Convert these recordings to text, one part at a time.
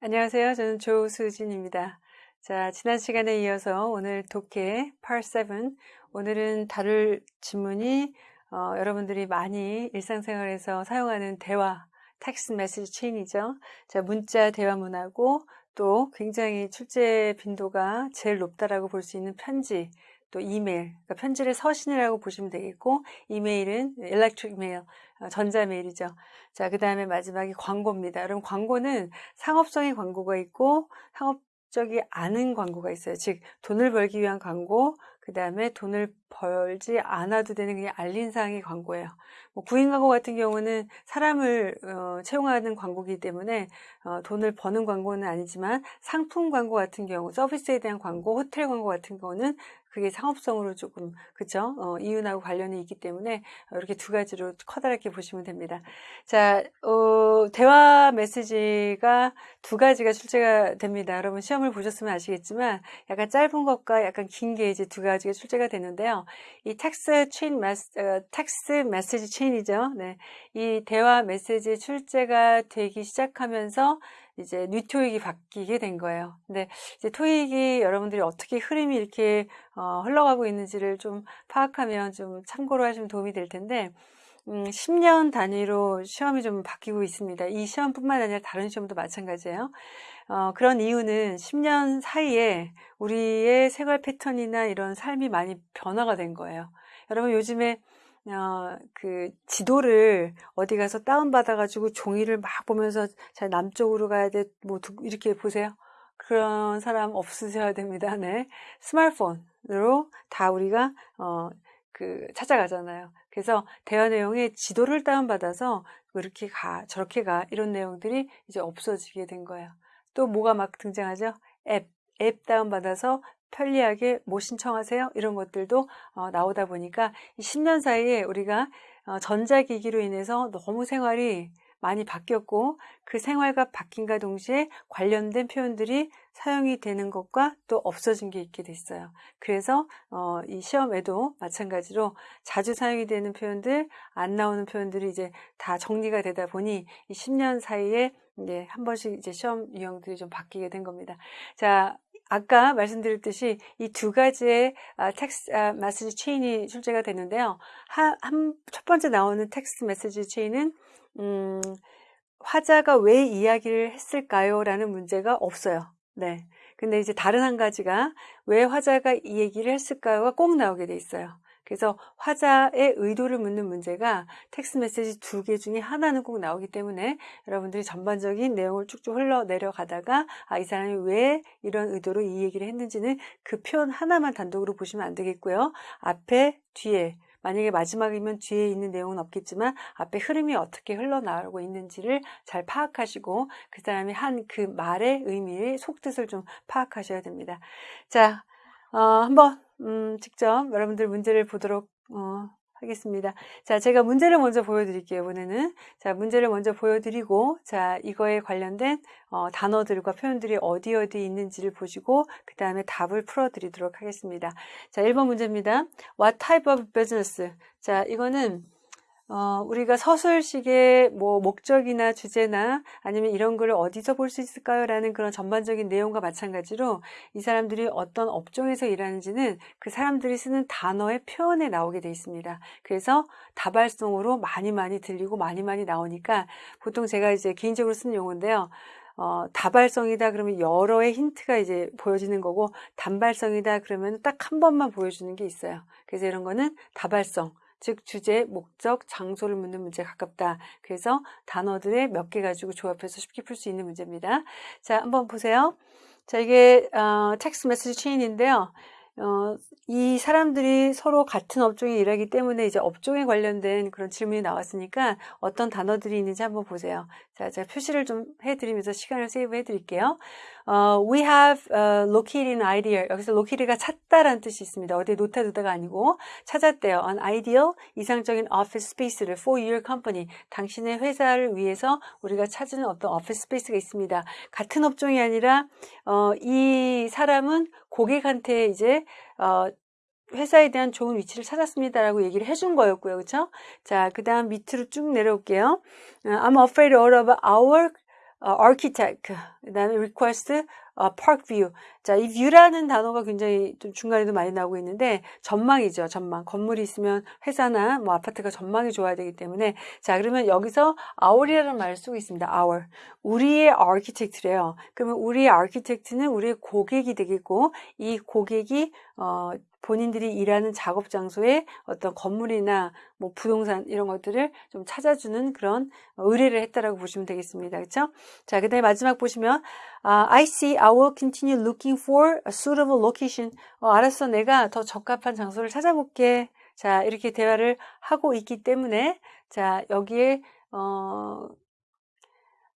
안녕하세요. 저는 조수진입니다. 자, 지난 시간에 이어서 오늘 독해 Part 7 오늘은 다룰 질문이 어, 여러분들이 많이 일상생활에서 사용하는 대화 text message chain이죠. 자, 문자 대화 문하고 또 굉장히 출제 빈도가 제일 높다라고 볼 수 있는 편지 또 이메일, 그러니까 편지를 서신이라고 보시면 되겠고 이메일은 electric mail, 어, 전자메일이죠. 자, 그 다음에 마지막이 광고입니다. 여러분 광고는 상업성의 광고가 있고 상업적이 않은 광고가 있어요. 즉 돈을 벌기 위한 광고, 그 다음에 돈을 벌지 않아도 되는 그냥 알린사항의 광고예요. 뭐 구인 광고 같은 경우는 사람을 어, 채용하는 광고이기 때문에 어, 돈을 버는 광고는 아니지만 상품 광고 같은 경우, 서비스에 대한 광고, 호텔 광고 같은 경우는 그게 상업성으로 조금 그죠 어, 이윤하고 관련이 있기 때문에 이렇게 두 가지로 커다랗게 보시면 됩니다. 자 어, 대화 메시지가 두 가지가 출제가 됩니다. 여러분 시험을 보셨으면 아시겠지만 약간 짧은 것과 약간 긴 게 이제 두 가지가 출제가 되는데요. 이 text chain mess, 어, text message chain이죠. 네, 이 대화 메시지 출제가 되기 시작하면서 이제 뉴토익이 바뀌게 된 거예요. 근데 이제 토익이 여러분들이 어떻게 흐름이 이렇게 어, 흘러가고 있는지를 좀 파악하면 좀 참고로 하시면 도움이 될 텐데 음, 10년 단위로 시험이 좀 바뀌고 있습니다. 이 시험뿐만 아니라 다른 시험도 마찬가지예요. 어, 그런 이유는 10년 사이에 우리의 생활 패턴이나 이런 삶이 많이 변화가 된 거예요. 여러분 요즘에 어, 그 지도를 어디 가서 다운받아가지고 종이를 막 보면서 자, 남쪽으로 가야 돼. 뭐, 이렇게 보세요. 그런 사람 없으셔야 됩니다. 네. 스마트폰으로 다 우리가, 어, 그, 찾아가잖아요. 그래서 대화 내용에 지도를 다운받아서 이렇게 가, 저렇게 가, 이런 내용들이 이제 없어지게 된 거예요. 또 뭐가 막 등장하죠? 앱. 앱 다운받아서 편리하게 뭐 신청하세요? 이런 것들도 어, 나오다 보니까 이 10년 사이에 우리가 어, 전자기기로 인해서 너무 생활이 많이 바뀌었고 그 생활과 바뀐과 동시에 관련된 표현들이 사용이 되는 것과 또 없어진 게 있게 됐어요. 그래서 어, 이 시험에도 마찬가지로 자주 사용이 되는 표현들, 안 나오는 표현들이 이제 다 정리가 되다 보니 이 10년 사이에 이제 한 번씩 이제 시험 유형들이 좀 바뀌게 된 겁니다. 자, 아까 말씀드렸듯이 이 두 가지의 텍스트 메시지 체인이 출제가 되는데요. 한, 한, 첫 번째 나오는 text message chain은 음, 화자가 왜 이야기를 했을까요? 라는 문제가 없어요. 네. 근데 이제 다른 한 가지가 왜 화자가 이 얘기를 했을까요가 꼭 나오게 돼 있어요. 그래서 화자의 의도를 묻는 문제가 text message 두 개 중에 하나는 꼭 나오기 때문에 여러분들이 전반적인 내용을 쭉쭉 흘러 내려가다가 아, 이 사람이 왜 이런 의도로 이 얘기를 했는지는 그 표현 하나만 단독으로 보시면 안 되겠고요. 앞에, 뒤에 만약에 마지막이면 뒤에 있는 내용은 없겠지만 앞에 흐름이 어떻게 흘러나오고 있는지를 잘 파악하시고 그 사람이 한 그 말의 의미의 속뜻을 좀 파악하셔야 됩니다. 자, 어, 한번 음, 직접 여러분들 문제를 보도록 어, 하겠습니다. 자, 제가 문제를 먼저 보여드릴게요. 이번에는 자 문제를 먼저 보여드리고 자 이거에 관련된 어, 단어들과 표현들이 어디 어디 있는지를 보시고 그 다음에 답을 풀어드리도록 하겠습니다. 자, 1번 문제입니다. What type of business? 자, 이거는 어, 우리가 서술식의 뭐 목적이나 주제나 아니면 이런 걸 어디서 볼 수 있을까요? 라는 그런 전반적인 내용과 마찬가지로 이 사람들이 어떤 업종에서 일하는지는 그 사람들이 쓰는 단어의 표현에 나오게 돼 있습니다. 그래서 다발성으로 많이 많이 들리고 많이 많이 나오니까 보통 제가 이제 개인적으로 쓰는 용어인데요. 어, 다발성이다 그러면 여러의 힌트가 이제 보여지는 거고 단발성이다 그러면 딱 한 번만 보여주는 게 있어요. 그래서 이런 거는 다발성. 즉 주제, 목적, 장소를 묻는 문제에 가깝다. 그래서 단어들의 몇 개 가지고 조합해서 쉽게 풀 수 있는 문제입니다. 자, 한번 보세요. 자, 이게 어, text message chain인데요. 어, 이 사람들이 서로 같은 업종에 일하기 때문에 이제 업종에 관련된 그런 질문이 나왔으니까 어떤 단어들이 있는지 한번 보세요. 자, 제가 표시를 좀 해드리면서 시간을 save 해드릴게요. 어, we have uh, located an ideal. 여기서 locate가 찾다라는 뜻이 있습니다. 어디에 놓다 두다가 아니고 찾았대요. an ideal, 이상적인 office space를 for your company. 당신의 회사를 위해서 우리가 찾은 어떤 office space가 있습니다. 같은 업종이 아니라 어, 이 사람은 고객한테 이제 어, 회사에 대한 좋은 위치를 찾았습니다라고 얘기를 해준 거였고요. 그렇죠? 자, 그 다음 밑으로 쭉 내려올게요. I'm afraid all of our 어, architect, 그 다음에 request 어, park view. 자, 이 view라는 단어가 굉장히 좀 중간에도 많이 나오고 있는데 전망이죠. 전망. 건물이 있으면 회사나 뭐 아파트가 전망이 좋아야 되기 때문에 자, 그러면 여기서 our이라는 말을 쓰고 있습니다. our. 우리의 architect래요. 그러면 우리의 architect는 우리의 고객이 되겠고 이 고객이 어, 본인들이 일하는 작업 장소에 어떤 건물이나 뭐 부동산 이런 것들을 좀 찾아주는 그런 의뢰를 했다라고 보시면 되겠습니다. 그렇죠? 자, 그다음에 마지막 보시면 아, I see I will continue looking for a suitable location. 어, 알았어. 내가 더 적합한 장소를 찾아볼게. 자, 이렇게 대화를 하고 있기 때문에 자, 여기에 어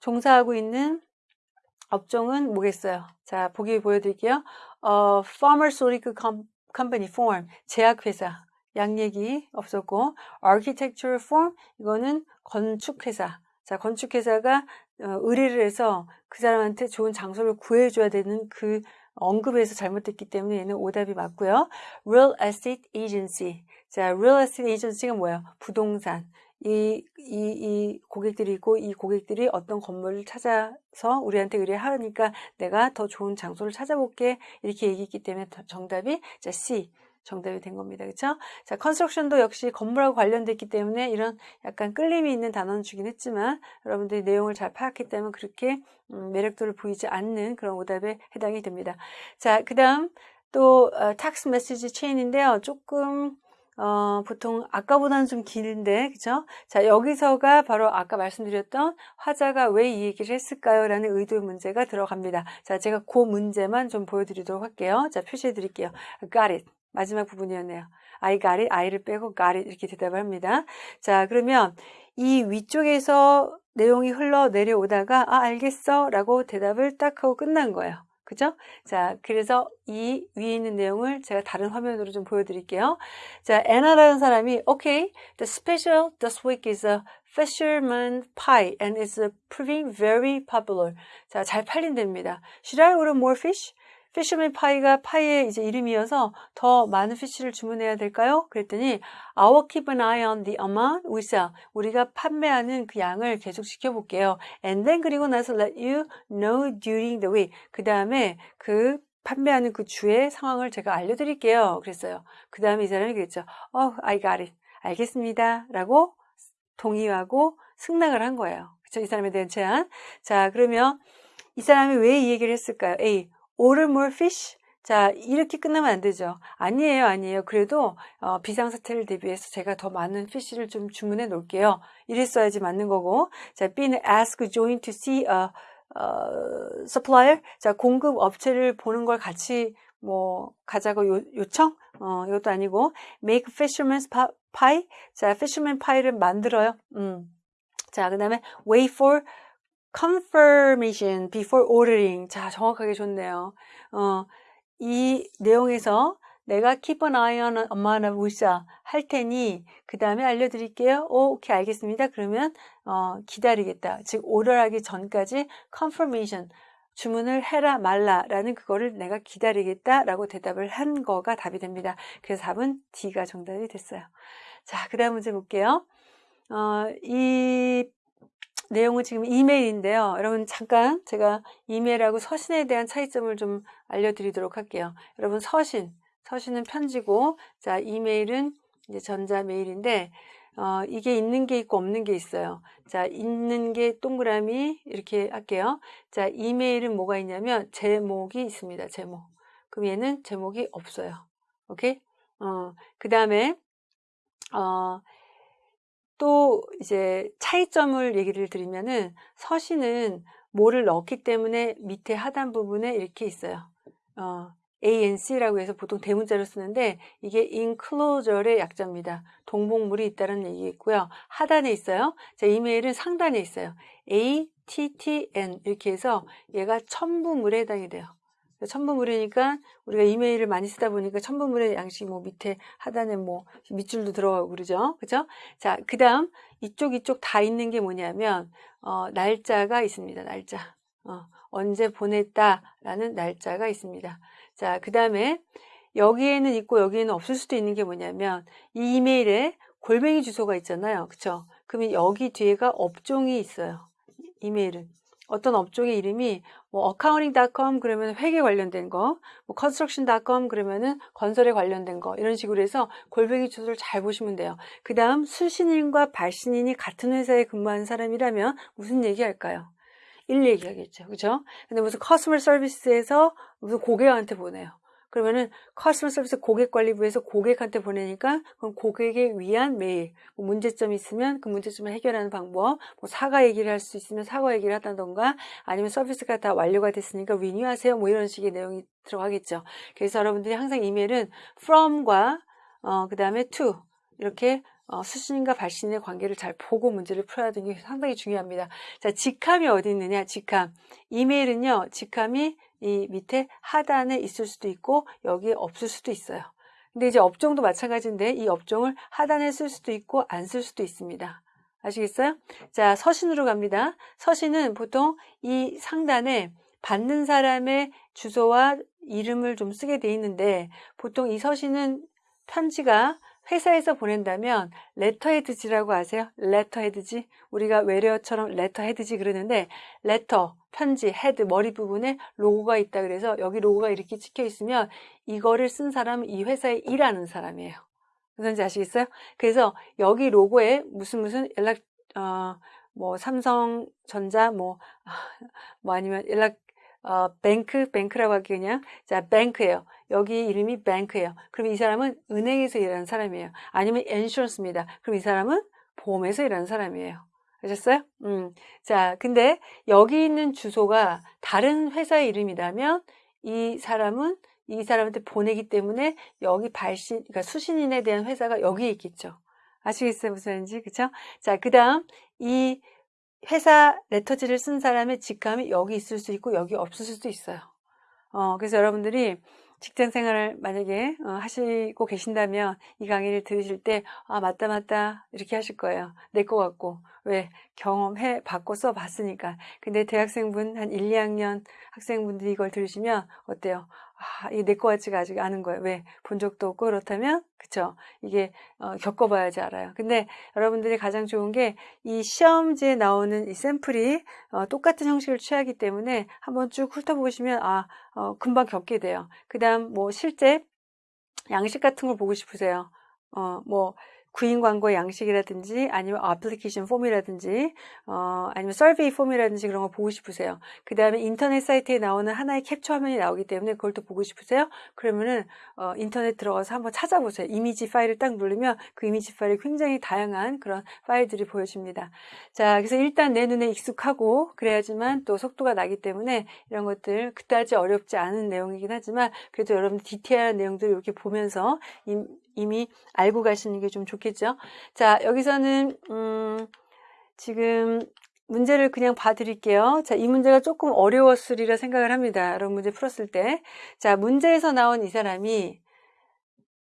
종사하고 있는 업종은 뭐겠어요? 자, 보기 보여드릴게요. 어, Pharmaceutical Company Form, 제약회사. 양 얘기 없었고, Architectural Form, 이거는 건축회사. 자, 건축회사가 어, 의뢰를 해서 그 사람한테 좋은 장소를 구해줘야 되는 그 언급에서 잘못됐기 때문에 얘는 오답이 맞고요. Real Estate Agency. 자, Real Estate Agency가 뭐예요? 부동산. 이, 이, 이 고객들이 있고 이 고객들이 어떤 건물을 찾아서 우리한테 의뢰하니까 내가 더 좋은 장소를 찾아볼게 이렇게 얘기했기 때문에 정답이 자 C 정답이 된 겁니다. 그렇죠? 자, construction도 역시 건물하고 관련됐기 때문에 이런 약간 끌림이 있는 단어는 주긴 했지만 여러분들이 내용을 잘 파악했기 때문에 그렇게 음, 매력도를 보이지 않는 그런 오답에 해당이 됩니다. 자, 그 다음 또 어, 텍스 메시지 체인인데요. 조금 어, 보통 아까보다는 좀 긴데, 그죠? 자, 여기서가 바로 아까 말씀드렸던 화자가 왜 이 얘기를 했을까요? 라는 의도 문제가 들어갑니다. 자, 제가 그 문제만 좀 보여드리도록 할게요. 자, 표시해 드릴게요. Got it. 마지막 부분이었네요. I got it. I를 빼고 got it. 이렇게 대답을 합니다. 자, 그러면 이 위쪽에서 내용이 흘러 내려오다가, 아, 알겠어. 라고 대답을 딱 하고 끝난 거예요. 그죠? 자, 그래서 이 위에 있는 내용을 제가 다른 화면으로 좀 보여드릴게요. 자, 애나라는 사람이 Okay, the special this week is a fisherman pie and it's proving very popular. 자, 잘 팔린답니다. Should I order more fish? 피쉬맨 파이가 파이의 이제 이름이어서 더 많은 피쉬를 주문해야 될까요? 그랬더니 I'll keep an eye on the amount we sell. 우리가 판매하는 그 양을 계속 지켜볼게요. And then 그리고 나서 let you know during the week. 그 다음에 그 판매하는 그 주의 상황을 제가 알려드릴게요. 그랬어요. 그 다음에 이 사람이 그랬죠. Oh, I got it. 알겠습니다. 라고 동의하고 승낙을 한 거예요. 그쵸? 이 사람에 대한 제안. 자, 그러면 이 사람이 왜 이 얘기를 했을까요? A. order more fish? 자, 이렇게 끝나면 안 되죠. 아니에요, 아니에요. 그래도 어, 비상사태를 대비해서 제가 더 많은 피쉬를 좀 주문해 놓을게요. 이랬어야지 맞는 거고. 자, B는 ask join to see a, a supplier. 자, 공급 업체를 보는 걸 같이 뭐 가자고 요, 요청? 어, 이것도 아니고 make fisherman's pie. 자, fisherman pie를 만들어요. 음. 자, 그 다음에 wait for confirmation before ordering. 자, 정확하게 좋네요. 어, 이 내용에서 내가 keep an eye on amount of 우사 할 테니 그 다음에 알려드릴게요. 오, 오케이 알겠습니다. 그러면 어, 기다리겠다. 즉 오더하기 전까지 confirmation 주문을 해라 말라라는 그거를 내가 기다리겠다라고 대답을 한 거가 답이 됩니다. 그래서 답은 D가 정답이 됐어요. 자, 그 다음 문제 볼게요. 어, 이 내용은 지금 이메일인데요. 여러분 잠깐 제가 이메일하고 서신에 대한 차이점을 좀 알려드리도록 할게요. 여러분 서신, 서신은 편지고 자 이메일은 이제 전자 메일인데 어, 이게 있는 게 있고 없는 게 있어요. 자 있는 게 동그라미 이렇게 할게요. 자 이메일은 뭐가 있냐면 제목이 있습니다. 제목. 그럼 얘는 제목이 없어요. 오케이? 어, 그 다음에 어, 또 이제 차이점을 얘기를 드리면은 서신은 뭐를 넣기 때문에 밑에 하단 부분에 이렇게 있어요. 어, ANC라고 해서 보통 대문자로 쓰는데 이게 enclosure의 약자입니다. 동봉물이 있다는 얘기겠고요. 하단에 있어요. 자, 이메일은 상단에 있어요. ATTN 이렇게 해서 얘가 첨부물에 해당이 돼요. 첨부물이니까 우리가 이메일을 많이 쓰다 보니까 첨부물의 양식 뭐 밑에 하단에 뭐 밑줄도 들어가고 그러죠. 그죠? 자, 그 다음 이쪽 이쪽 다 있는 게 뭐냐면 어, 날짜가 있습니다. 날짜. 어, 언제 보냈다라는 날짜가 있습니다. 자, 그 다음에 여기에는 있고 여기에는 없을 수도 있는 게 뭐냐면 이 이메일에 골뱅이 주소가 있잖아요. 그쵸? 그러면 여기 뒤에가 업종이 있어요. 이메일은. 어떤 업종의 이름이 뭐 accounting.com 그러면 회계 관련된 거, 뭐 construction.com 그러면은 건설에 관련된 거 이런 식으로 해서 골뱅이 주소를 잘 보시면 돼요. 그 다음 수신인과 발신인이 같은 회사에 근무하는 사람이라면 무슨 얘기할까요? 일 얘기하겠죠. 그죠? 근데 무슨 커스터머 서비스에서 무슨 고객한테 보내요. 그러면은 커스터머 서비스 고객관리부에서 고객한테 보내니까 그럼 고객에 위한 메일 뭐 문제점이 있으면 그 문제점을 해결하는 방법 뭐 사과 얘기를 할 수 있으면 사과 얘기를 하다던가 아니면 서비스가 다 완료가 됐으니까 리뉴하세요 뭐 이런 식의 내용이 들어가겠죠. 그래서 여러분들이 항상 이메일은 from과 어, 그 다음에 to 이렇게 어, 수신과 발신의 관계를 잘 보고 문제를 풀어야 되는 게 상당히 중요합니다. 자, 직함이 어디 있느냐? 직함. 이메일은요, 직함이 이 밑에 하단에 있을 수도 있고 여기에 없을 수도 있어요. 근데 이제 업종도 마찬가지인데 이 업종을 하단에 쓸 수도 있고 안 쓸 수도 있습니다. 아시겠어요? 자, 서신으로 갑니다. 서신은 보통 이 상단에 받는 사람의 주소와 이름을 좀 쓰게 돼 있는데 보통 이 서신은 편지가 회사에서 보낸다면 letterhead지라고 아세요? letterhead지 우리가 외래어처럼 letterhead지 그러는데 letter 편지 head 머리 부분에 로고가 있다 그래서 여기 로고가 이렇게 찍혀 있으면 이거를 쓴 사람은 이 회사에 일하는 사람이에요. 무슨지 아시겠어요? 그래서 여기 로고에 무슨 무슨 연락 어 뭐 삼성전자 뭐뭐 뭐 아니면 연락 어, 뱅크, 뱅크라고 하기 그냥. 자, 뱅크예요. 여기 이름이 뱅크예요. 그럼 이 사람은 은행에서 일하는 사람이에요. 아니면 엔슈런스입니다. 그럼 이 사람은 보험에서 일하는 사람이에요. 아셨어요? 음. 자, 근데 여기 있는 주소가 다른 회사의 이름이라면 이 사람은 이 사람한테 보내기 때문에 여기 발신, 그러니까 수신인에 대한 회사가 여기에 있겠죠. 아시겠어요? 무슨 말인지? 그쵸? 자, 그 다음, 이 회사 레터지를 쓴 사람의 직감이 여기 있을 수 있고 여기 없을 수도 있어요. 어, 그래서 여러분들이 직장 생활을 만약에 어, 하시고 계신다면 이 강의를 들으실 때 아 맞다 맞다 이렇게 하실 거예요. 내 거 같고 왜 경험해 봤고 써 봤으니까. 근데 대학생분 한 1, 2학년 학생분들이 이걸 들으시면 어때요? 아, 이게 내거 같지가 아직 않은 거예요. 왜? 본 적도 없고 그렇다면 그쵸? 이게 어, 겪어봐야지 알아요. 근데 여러분들이 가장 좋은 게 이 시험지에 나오는 이 샘플이 어, 똑같은 형식을 취하기 때문에 한번 쭉 훑어보시면 아 어, 금방 겪게 돼요. 그 다음 뭐 실제 양식 같은 걸 보고 싶으세요. 어, 뭐 구인 광고의 양식이라든지 아니면 어플리케이션 폼이라든지 어, 아니면 서베이 폼이라든지 그런 거 보고 싶으세요. 그 다음에 인터넷 사이트에 나오는 하나의 캡처 화면이 나오기 때문에 그걸 또 보고 싶으세요. 그러면은 어, 인터넷 들어가서 한번 찾아보세요. 이미지 파일을 딱 누르면 그 이미지 파일이 굉장히 다양한 그런 파일들이 보여집니다. 자, 그래서 일단 내 눈에 익숙하고 그래야지만 또 속도가 나기 때문에 이런 것들 그다지 어렵지 않은 내용이긴 하지만 그래도 여러분 디테일한 내용들을 이렇게 보면서 이 미 알고 가시는 게 좀 좋겠죠. 자, 여기서는 음, 지금 문제를 그냥 봐드릴게요. 자, 이 문제가 조금 어려웠으리라 생각을 합니다. 여러분 문제 풀었을 때. 자, 문제에서 나온 이 사람이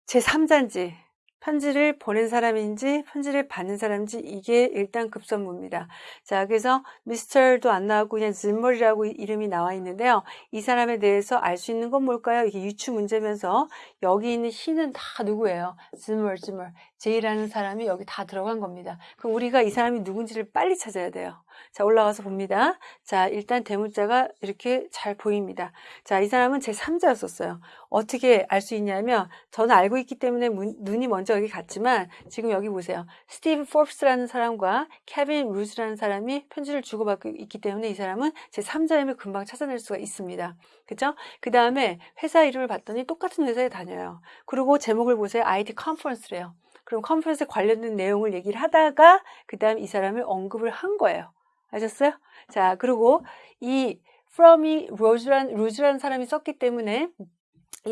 제3자인지 편지를 보낸 사람인지 편지를 받는 사람인지 이게 일단 급선무입니다. 자, 그래서 미스터도 안 나오고 그냥 질머리라고 이름이 나와 있는데요. 이 사람에 대해서 알 수 있는 건 뭘까요? 이게 유추 문제면서 여기 있는 he는 다 누구예요? 질머, 질머. 제이라는 사람이 여기 다 들어간 겁니다. 그럼 우리가 이 사람이 누군지를 빨리 찾아야 돼요. 자, 올라가서 봅니다. 자, 일단 대문자가 이렇게 잘 보입니다. 자, 이 사람은 제3자였었어요. 어떻게 알 수 있냐면, 저는 알고 있기 때문에 문, 눈이 먼저 여기 갔지만, 지금 여기 보세요. 스티브 포브스라는 사람과 케빈 루즈라는 사람이 편지를 주고받고 있기 때문에 이 사람은 제3자임을 금방 찾아낼 수가 있습니다. 그죠? 그 다음에 회사 이름을 봤더니 똑같은 회사에 다녀요. 그리고 제목을 보세요. IT 컨퍼런스래요. 그럼 컨퍼런스에 관련된 내용을 얘기를 하다가 그 다음 이 사람을 언급을 한 거예요. 아셨어요? 자, 그리고 이 from이 로즈란, 루즈라는 사람이 썼기 때문에 이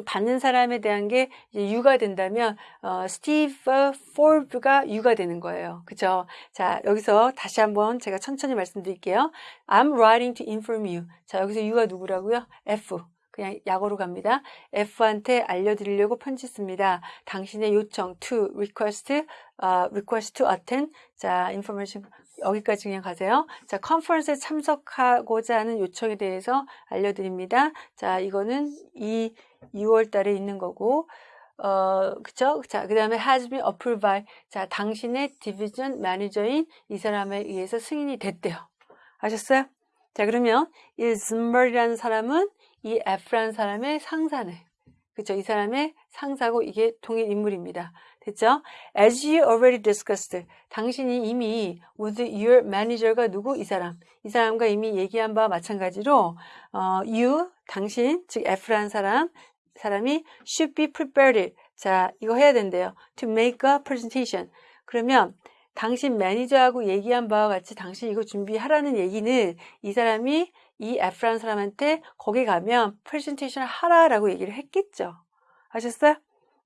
받는 사람에 대한 게 유가 된다면 어, 스티브 포브가 유가 되는 거예요. 그죠? 자, 여기서 다시 한번 제가 천천히 말씀드릴게요. I'm writing to inform you. 자, 여기서 유가 누구라고요? F. 그냥 약어로 갑니다. F한테 알려드리려고 편지 씁니다. 당신의 요청 to request, uh, request to attend. 자, information 여기까지 그냥 가세요. 자, 컨퍼런스에 참석하고자 하는 요청에 대해서 알려드립니다. 자, 이거는 이 6월 달에 있는 거고, 어, 그쵸? 자, 그 다음에 has been approved by, 자, 당신의 디비전 매니저인 이 사람에 의해서 승인이 됐대요. 아셨어요? 자, 그러면 이 즈머리라는 사람은 이 F라는 사람의 상사네. 그쵸? 이 사람의 상사고 이게 동일 인물입니다. 됐죠? As you already discussed, 당신이 이미 with your manager가 누구? 이 사람. 이 사람과 이미 얘기한 바와 마찬가지로 어, you, 당신, 즉 F라는 사람, 사람이 should be prepared. 자, 이거 해야 된대요. To make a presentation. 그러면 당신 매니저하고 얘기한 바와 같이 당신 이거 준비하라는 얘기는 이 사람이 이 F라는 사람한테 거기 가면 프레젠테이션을 하라라고 얘기를 했겠죠. 아셨어요?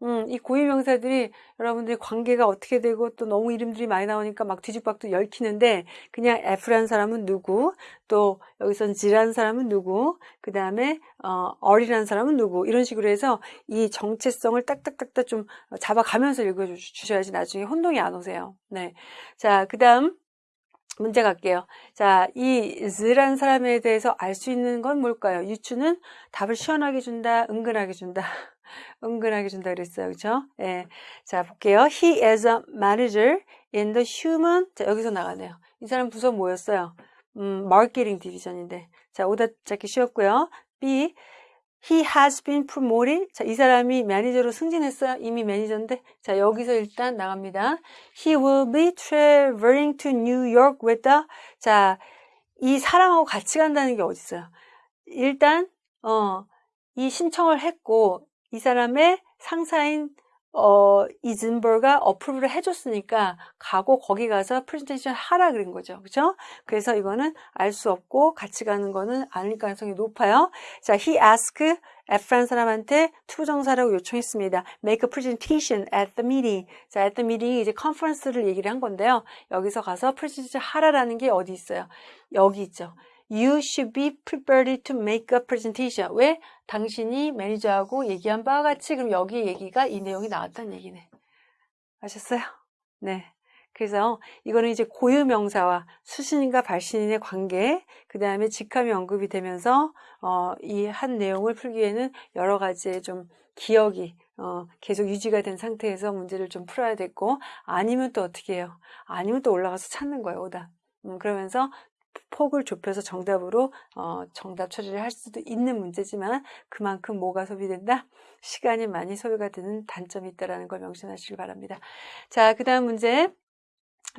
음, 이 고유 명사들이 여러분들이 관계가 어떻게 되고 또 너무 이름들이 많이 나오니까 막 뒤죽박죽 얽히는데 그냥 F라는 사람은 누구 또 여기선 G라는 사람은 누구 그 다음에 어, R이라는 사람은 누구 이런 식으로 해서 이 정체성을 딱딱딱딱 좀 잡아가면서 읽어주셔야지 나중에 혼동이 안 오세요. 네. 자, 그 다음 문제 갈게요. 자, 이 z라는 사람에 대해서 알 수 있는 건 뭘까요? 유추는 답을 시원하게 준다, 은근하게 준다. 은근하게 준다 그랬어요. 그죠? 예. 자, 볼게요. He is a manager in the human. 자, 여기서 나가네요. 이 사람 부서 뭐였어요? 음, 마케팅 디비전인데. 자, 오답 찾기 쉬웠고요. B. He has been promoted. 자, 이 사람이 매니저로 승진했어요. 이미 매니저인데. 자, 여기서 일단 나갑니다. He will be traveling to New York with the. 자, 이 사람하고 같이 간다는 게 어디 있어요? 일단, 어, 이 신청을 했고, 이 사람의 상사인 어, 이즌버가 어프로브를 해줬으니까 가고 거기 가서 프레젠테이션 하라 그런 거죠. 그죠? 그래서 이거는 알 수 없고 같이 가는 거는 아닐 가능성이 높아요. 자, he asked F라는 사람한테 to 동사하라고 요청했습니다. make a presentation at the meeting. 자, at the meeting 이제 컨퍼런스를 얘기를 한 건데요. 여기서 가서 프레젠테이션 하라라는 게 어디 있어요? 여기 있죠. You should be prepared to make a presentation. 왜? 당신이 매니저하고 얘기한 바와 같이 그럼 여기 얘기가 이 내용이 나왔다는 얘기네. 아셨어요? 네. 그래서 이거는 이제 고유명사와 수신인과 발신인의 관계, 그 다음에 직함이 언급이 되면서 어, 이 한 내용을 풀기에는 여러 가지의 좀 기억이 어, 계속 유지가 된 상태에서 문제를 좀 풀어야 됐고 아니면 또 어떻게 해요? 아니면 또 올라가서 찾는 거예요, 오답. 음, 그러면서 폭을 좁혀서 정답으로 어, 정답 처리를 할 수도 있는 문제지만 그만큼 뭐가 소비된다? 시간이 많이 소요가 되는 단점이 있다는 걸 명심하시기 바랍니다. 자, 그 다음 문제.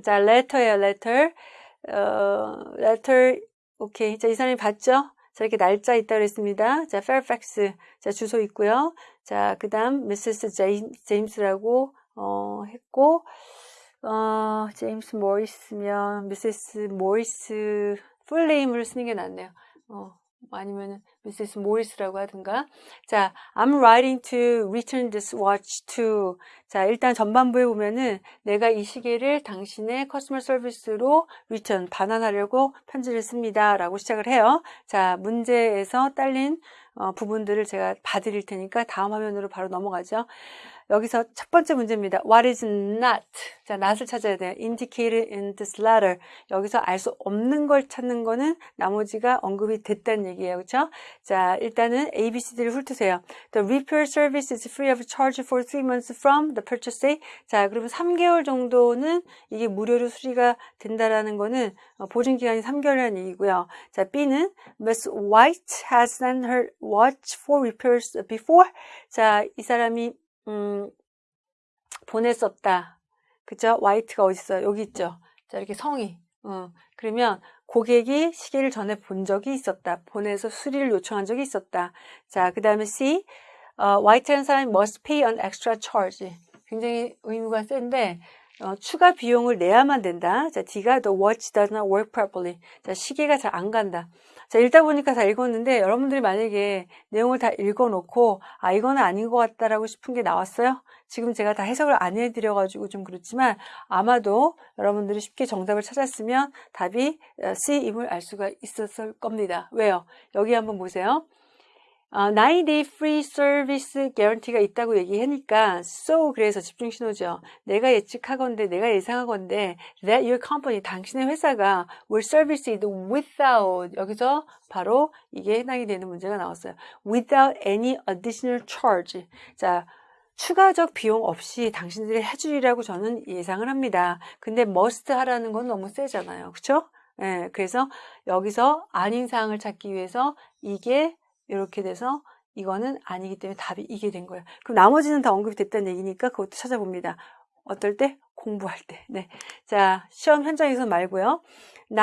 자, letter예요, letter. 어, letter. 오케이. 자, 이 사람이 봤죠? 자, 이렇게 날짜 있다 그랬습니다. 자, Fairfax. 자, 주소 있고요. 자, 그 다음, Mrs. 제임스라고, 어, 했고, 어, 제임스 모리스면 미세스 모리스 풀네임을 쓰는 게 낫네요. 어, 아니면 미세스 모리스라고 하든가. 자, I'm writing to return this watch to. 자, 일단 전반부에 보면은 내가 이 시계를 당신의 커스터머 서비스로 return 반환하려고 편지를 씁니다. 라고 시작을 해요. 자, 문제에서 딸린 어, 부분들을 제가 봐드릴 테니까 다음 화면으로 바로 넘어가죠. 여기서 첫 번째 문제입니다. What is not? 자, not을 찾아야 돼요. Indicated in this letter. 여기서 알 수 없는 걸 찾는 거는 나머지가 언급이 됐다는 얘기예요. 그렇죠? 자, 일단은 A, B, C, D를 훑으세요. The repair service is free of charge for three months from the purchase date. 자, 그러면 3개월 정도는 이게 무료로 수리가 된다라는 거는 어, 보증 기간이 3개월이라는 얘기고요. 자, B는 Miss White has sent her watch for repairs before. 자, 이 사람이 음, 보냈었다. 그죠? 화이트가 어디 있어요? 여기 있죠? 자, 이렇게 성이. 어, 그러면 고객이 시계를 전에 본 적이 있었다. 보내서 수리를 요청한 적이 있었다. 자, 그 다음에 C. 어, 화이트라는 사람이 must pay an extra charge. 굉장히 의무가 센데, 어, 추가 비용을 내야만 된다. 자, D가 the watch does not work properly. 자, 시계가 잘 안 간다. 자, 읽다 보니까 다 읽었는데 여러분들이 만약에 내용을 다 읽어놓고 아, 이거는 아닌 것 같다라고 싶은 게 나왔어요? 지금 제가 다 해석을 안 해드려가지고 좀 그렇지만 아마도 여러분들이 쉽게 정답을 찾았으면 답이 어, C임을 알 수가 있었을 겁니다. 왜요? 여기 한번 보세요. 어, 9day free service guarantee가 있다고 얘기하니까 so 그래서 집중 신호죠. 내가 예측하건데 내가 예상하건데 that your company 당신의 회사가 will service it without 여기서 바로 이게 해당이 되는 문제가 나왔어요. without any additional charge. 자, 추가적 비용 없이 당신들이 해주리라고 저는 예상을 합니다. 근데 must 하라는 건 너무 세잖아요. 그쵸? 예, 그래서 여기서 아닌 사항을 찾기 위해서 이게 이렇게 돼서 이거는 아니기 때문에 답이 이게 된 거예요. 그럼 나머지는 다 언급이 됐다는 얘기니까 그것도 찾아봅니다. 어떨 때? 공부할 때. 네. 자, 시험 현장에서 말고요. 9,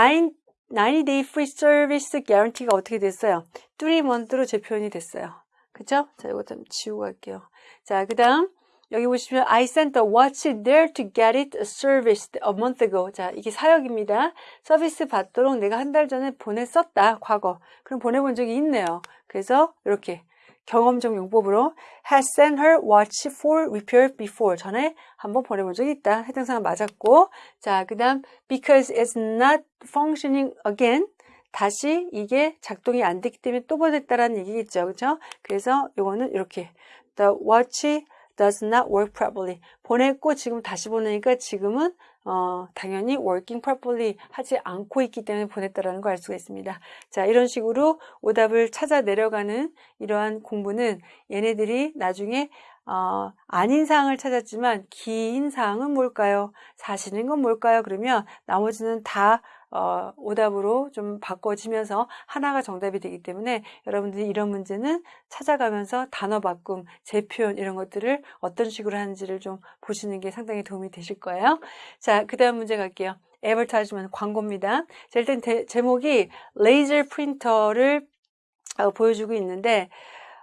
90day free service guarantee가 어떻게 됐어요? 3month로 재표현이 됐어요. 그죠? 자, 이거 좀 지우고 갈게요. 자, 그 다음, 여기 보시면 I sent the watch there to get it serviced a month ago. 자, 이게 사역입니다. 서비스 받도록 내가 한 달 전에 보냈었다. 과거. 그럼 보내본 적이 있네요. 그래서 이렇게 경험적 용법으로 has sent her watch for repair before. 전에 한번 보내본 적이 있다. 해당 사항 맞았고. 자, 그 다음 because it's not functioning again. 다시 이게 작동이 안 됐기 때문에 또 보냈다라는 얘기겠죠. 그죠? 그래서 요거는 이렇게 the watch does not work properly. 보냈고 지금 다시 보내니까 지금은 어, 당연히 working properly 하지 않고 있기 때문에 보냈다라는 걸 알 수가 있습니다. 자, 이런 식으로 오답을 찾아 내려가는 이러한 공부는 얘네들이 나중에 어, 아닌 사항을 찾았지만 긴 사항은 뭘까요? 사실인 건 뭘까요? 그러면 나머지는 다 어, 오답으로 좀 바꿔지면서 하나가 정답이 되기 때문에 여러분들이 이런 문제는 찾아가면서 단어 바꿈, 재표현 이런 것들을 어떤 식으로 하는지를 좀 보시는 게 상당히 도움이 되실 거예요. 자, 그 다음 문제 갈게요. 에버타이즈먼 광고입니다. 자, 일단 대, 제목이 레이저 프린터를 어, 보여주고 있는데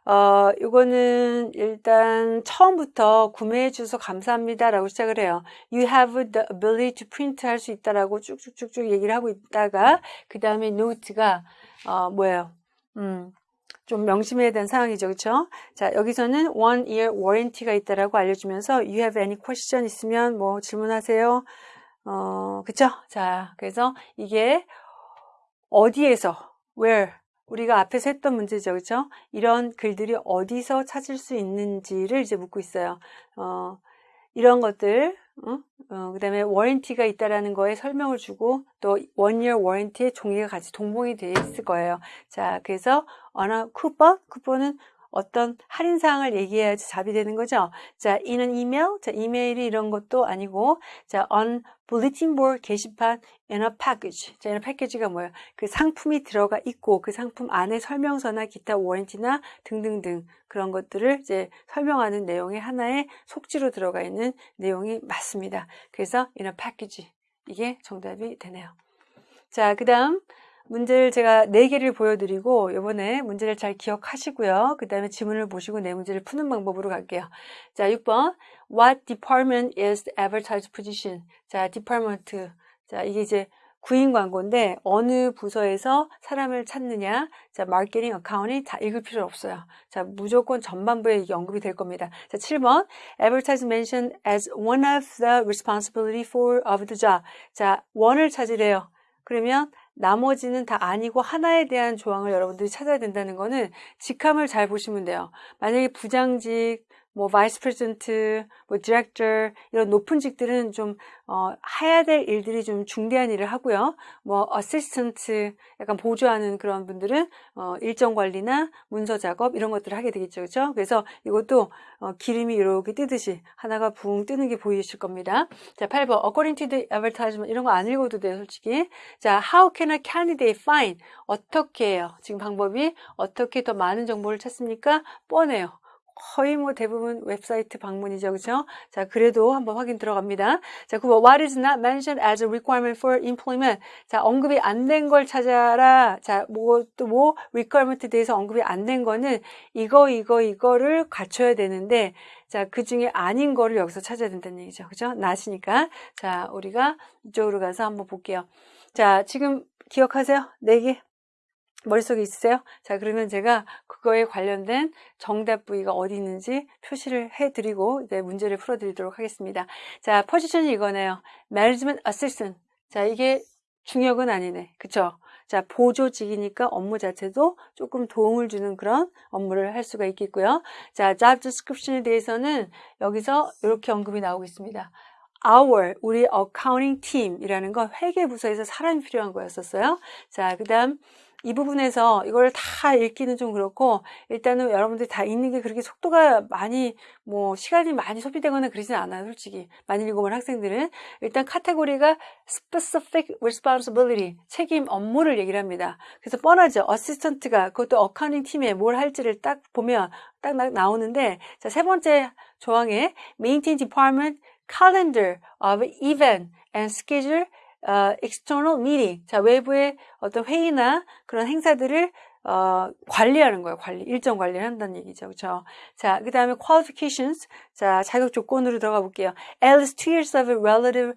어, 이거는 일단 처음부터 구매해 주셔서 감사합니다 라고 시작을 해요. You have the ability to print 할 수 있다라고 쭉쭉쭉쭉 얘기를 하고 있다가 그 다음에 노트가 어, 뭐예요? 음, 좀 명심해야 되는 상황이죠. 그렇죠? 자, 여기서는 one year warranty가 있다라고 알려주면서 you have any question 있으면 뭐 질문하세요. 어, 그쵸? 자, 그래서 이게 어디에서 where 우리가 앞에서 했던 문제죠. 그렇죠? 이런 글들이 어디서 찾을 수 있는지를 이제 묻고 있어요. 어, 이런 것들 어? 어, 그 다음에 워런티가 있다라는 거에 설명을 주고 또 원이어 워런티의 종이가 같이 동봉이 되어 있을 거예요. 자, 그래서 어느 쿠폰, 쿠폰은 어떤 할인 사항을 얘기해야지 답이 되는 거죠. 자, 이는 이메일, 자, 이메일이 이런 것도 아니고, 자, on bulletin board 게시판 in a package. 자, in a package가 뭐예요? 그 상품이 들어가 있고, 그 상품 안에 설명서나 기타 워런티나 등등등 그런 것들을 이제 설명하는 내용의 하나의 속지로 들어가 있는 내용이 맞습니다. 그래서 in a package. 이게 정답이 되네요. 자, 그 다음, 문제를 제가 4개를 보여드리고 이번에 문제를 잘 기억하시고요. 그 다음에 지문을 보시고 내 문제를 푸는 방법으로 갈게요. 자, 6번 What department is the advertised position? 자, department. 자, 이게 이제 구인 광고인데 어느 부서에서 사람을 찾느냐 자 마케팅 어카운이 다 읽을 필요 없어요 자 무조건 전반부에 언급이 될 겁니다 자 7번 advertise mentioned as one of the responsibility for of the job 자 원을 찾으래요 그러면 나머지는 다 아니고 하나에 대한 조항을 여러분들이 찾아야 된다는 거는 직함을 잘 보시면 돼요. 만약에 부장직, 뭐 vice president, 뭐 디렉터 이런 높은 직들은 좀 어, 해야 될 일들이 좀 중대한 일을 하고요. 뭐 assistant 약간 보조하는 그런 분들은 어, 일정 관리나 문서 작업 이런 것들을 하게 되겠죠. 그렇죠? 그래서 이것도 어, 기름이 이렇게 뜨듯이 하나가 붕 뜨는 게 보이실 겁니다. 자, 8번 according to the advertisement 이런 거 안 읽어도 돼요, 솔직히. 자, how can a candidate find 어떻게 해요? 지금 방법이 어떻게 더 많은 정보를 찾습니까? 뻔해요. 거의 뭐 대부분 웹사이트 방문이죠. 그죠? 자, 그래도 한번 확인 들어갑니다. 자, 9번. What is not mentioned as a requirement for employment? 자, 언급이 안 된 걸 찾아라. 자, 뭐, 또 뭐, requirement에 대해서 언급이 안 된 거는 이거, 이거, 이거를 갖춰야 되는데, 자, 그 중에 아닌 거를 여기서 찾아야 된다는 얘기죠. 그죠? 나시니까. 자, 우리가 이쪽으로 가서 한번 볼게요. 자, 지금 기억하세요? 네 개. 머릿속에 있으세요? 자, 그러면 제가 그거에 관련된 정답 부위가 어디 있는지 표시를 해드리고 이제 문제를 풀어드리도록 하겠습니다. 자, 포지션이 이거네요. Management. 자, 이게 중역은 아니네. 그쵸? 자, 보조직이니까 업무 자체도 조금 도움을 주는 그런 업무를 할 수가 있겠고요. 자, job description에 대해서는 여기서 이렇게 언급이 나오고 있습니다. our 우리 accounting team이라는 건 회계 부서에서 사람이 필요한 거였었어요. 자, 그 다음 이 부분에서 이걸 다 읽기는 좀 그렇고 일단은 여러분들이 다 읽는 게 그렇게 속도가 많이 뭐 시간이 많이 소비되거나 그러진 않아요 솔직히. 많이 읽어본 학생들은. 일단 카테고리가 specific responsibility 책임 업무를 얘기를 합니다. 그래서 뻔하죠. assistant가 그것도 accounting 팀에 뭘 할지를 딱 보면 딱 나오는데 자 세 번째 조항에 maintain department calendar of event and schedule 어, external meeting. 자, 외부의 어떤 회의나 그런 행사들을 어, 관리하는 거예요. 관리. 일정 관리를 한다는 얘기죠. 그렇죠? 자, 그 다음에 qualifications. 자, 자격 조건으로 들어가 볼게요. at least two years of relative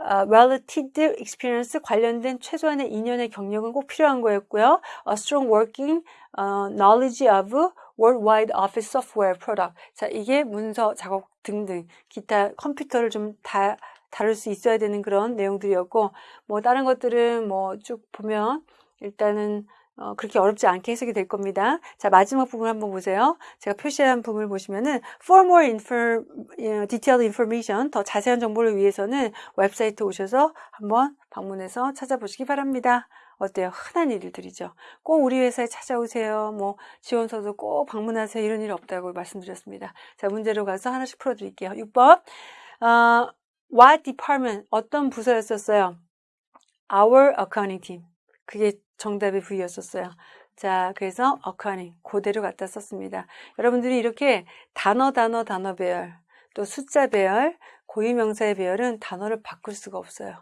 uh, relative experience 관련된 최소한의 2년의 경력은 꼭 필요한 거였고요. A strong working uh, knowledge of worldwide office software product. 자, 이게 문서 작업 등등 기타 컴퓨터를 좀 다 다룰 수 있어야 되는 그런 내용들이었고 뭐 다른 것들은 뭐 쭉 보면 일단은 어, 그렇게 어렵지 않게 해석이 될 겁니다. 자, 마지막 부분 한번 보세요. 제가 표시한 부분을 보시면은 for more infor, detailed information, 더 자세한 정보를 위해서는 웹사이트 오셔서 한번 방문해서 찾아보시기 바랍니다. 어때요? 흔한 일들이죠. 꼭 우리 회사에 찾아오세요. 뭐 지원서도 꼭 방문하세요. 이런 일 없다고 말씀드렸습니다. 자, 문제로 가서 하나씩 풀어드릴게요. 6번. 어, What department? 어떤 부서였었어요? Our accounting team. 그게 정답의 V였었어요. 자, 그래서 accounting 그대로 갖다 썼습니다. 여러분들이 이렇게 단어, 단어, 단어 배열, 또 숫자 배열, 고유명사의 배열은 단어를 바꿀 수가 없어요.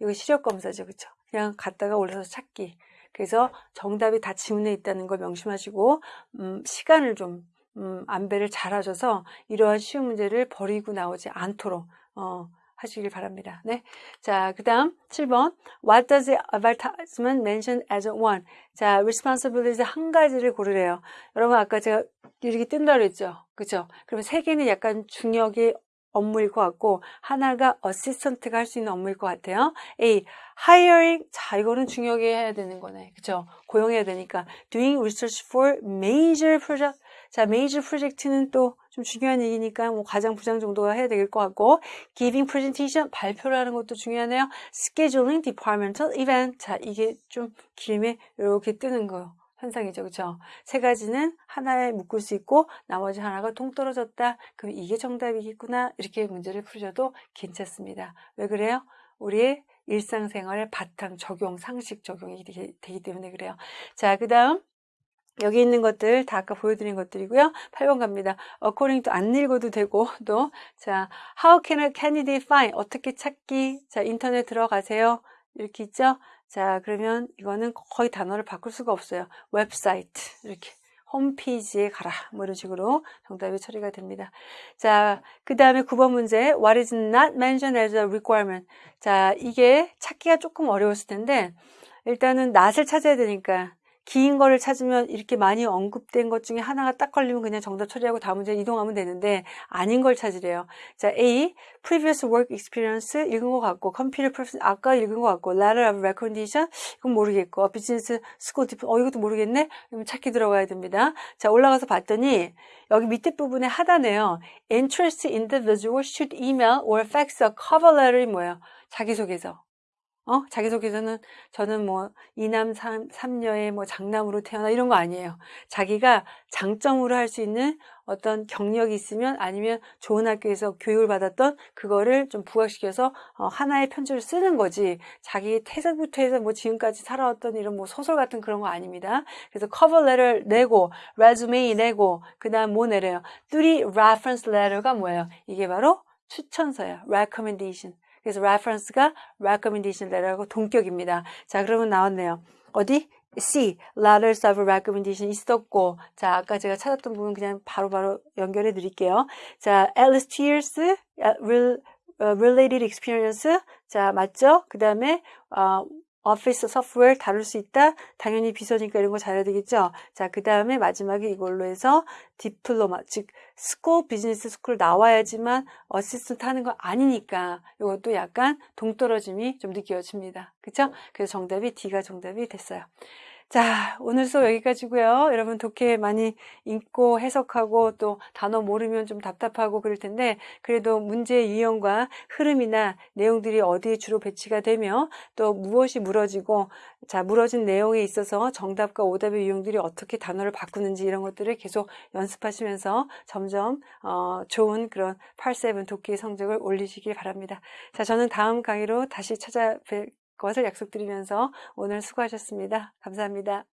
이거 시력 검사죠, 그쵸? 그냥 갖다가 올려서 찾기. 그래서 정답이 다 지문에 있다는 걸 명심하시고 음, 시간을 좀 음, 안배를 잘 하셔서 이러한 쉬운 문제를 버리고 나오지 않도록 어, 하시길 바랍니다. 네. 자, 그 다음 7번. What does the advertisement mention as one? 자, responsibilities 한 가지를 고르래요. 여러분, 아까 제가 이렇게 뜬다 그랬죠? 그죠? 그러면 세 개는 약간 중역의 업무일 것 같고, 하나가 어시스턴트가 할 수 있는 업무일 것 같아요. A. hiring. 자, 이거는 중역에 해야 되는 거네. 그죠? 고용해야 되니까. doing research for major project. 자, major project는 또 좀 중요한 얘기니까 뭐 과장 부장 정도가 해야 될 것 같고 giving presentation 발표를 하는 것도 중요하네요. scheduling departmental event 자 이게 좀 길면 이렇게 뜨는 거요. 현상이죠. 그렇죠? 세 가지는 하나에 묶을 수 있고 나머지 하나가 동떨어졌다. 그럼 이게 정답이겠구나. 이렇게 문제를 풀으셔도 괜찮습니다. 왜 그래요? 우리의 일상생활의 바탕 적용, 상식 적용이 되기 때문에 그래요. 자, 그 다음 여기 있는 것들 다 아까 보여드린 것들이고요. 8번 갑니다. according to 안 읽어도 되고 또 자, how can a candidate find 어떻게 찾기? 자, 인터넷 들어가세요. 이렇게 있죠? 자, 그러면 이거는 거의 단어를 바꿀 수가 없어요. 웹사이트 이렇게 홈페이지에 가라 뭐 이런 식으로 정답이 처리가 됩니다. 자, 그 다음에 9번 문제 What is not mentioned as a requirement? 자, 이게 찾기가 조금 어려웠을 텐데 일단은 not을 찾아야 되니까 긴 거를 찾으면 이렇게 많이 언급된 것 중에 하나가 딱 걸리면 그냥 정답 처리하고 다음 문제 이동하면 되는데 아닌 걸 찾으래요. 자, A. Previous work experience 읽은 것 같고 Computer Profession 아까 읽은 것 같고 Letter of Recommendation 이건 모르겠고 Business School Diploma 어 이것도 모르겠네? 그러면 찾기 들어가야 됩니다. 자, 올라가서 봤더니 여기 밑에 부분에 하단에요. Interest individual should email or fax a cover letter이 뭐예요? 자기소개서. 어? 자기소개서는 저는 뭐 이남 삼, 삼녀의 뭐 장남으로 태어나 이런 거 아니에요. 자기가 장점으로 할 수 있는 어떤 경력이 있으면 아니면 좋은 학교에서 교육을 받았던 그거를 좀 부각시켜서 어, 하나의 편지를 쓰는 거지. 자기 태생부터 해서 뭐 지금까지 살아왔던 이런 뭐 소설 같은 그런 거 아닙니다. 그래서 커버 레터를 내고 레주메이 내고 그 다음 뭐 내려요? 뚜리 reference letter가 뭐예요? 이게 바로 추천서예요. recommendation. 그래서 reference가 recommendation letter하고 동격입니다. 자, 그러면 나왔네요. 어디? C, letters of recommendation 있었고, 자, 아까 제가 찾았던 부분 그냥 바로바로 바로 연결해 드릴게요. 자, Alice Tears, related experience. 자, 맞죠? 그 다음에, 어, 오피스 소프트웨어 다룰 수 있다? 당연히 비서니까 이런 거 잘해야 되겠죠? 자, 그 다음에 마지막에 이걸로 해서 diploma, 즉, school, business school 나와야지만 assistant 하는 거 아니니까 이것도 약간 동떨어짐이 좀 느껴집니다. 그쵸? 그래서 정답이 D가 정답이 됐어요. 자, 오늘 수업 여기까지고요. 여러분 독해 많이 읽고 해석하고 또 단어 모르면 좀 답답하고 그럴 텐데 그래도 문제 유형과 흐름이나 내용들이 어디에 주로 배치가 되며 또 무엇이 물어지고 자, 물어진 내용에 있어서 정답과 오답의 유형들이 어떻게 단어를 바꾸는지 이런 것들을 계속 연습하시면서 점점 어, 좋은 그런 8-7 독해 성적을 올리시길 바랍니다. 자, 저는 다음 강의로 다시 찾아뵐 것을 약속드리면서 오늘 수고하셨습니다. 감사합니다.